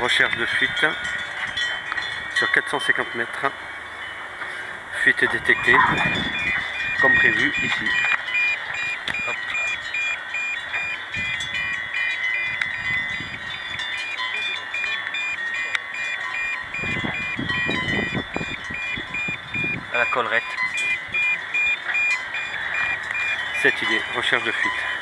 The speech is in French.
Recherche de fuite sur 450 mètres. Fuite détectée, comme prévu ici. À la collerette. Cette idée, recherche de fuite.